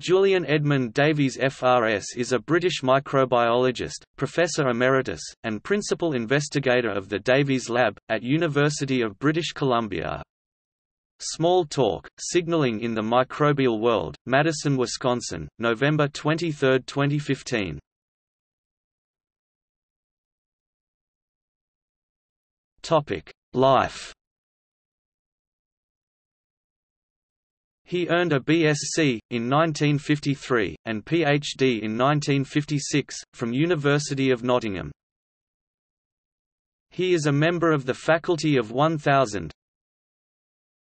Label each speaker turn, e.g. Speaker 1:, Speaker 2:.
Speaker 1: Julian Edmund Davies FRS is a British microbiologist, Professor Emeritus, and Principal Investigator of the Davies Lab, at University of British Columbia. Small Talk, Signaling in the Microbial World, Madison, Wisconsin, November 23, 2015. Life He earned a BSc, in 1953, and PhD in 1956, from University of Nottingham. He is a member of the Faculty of 1000,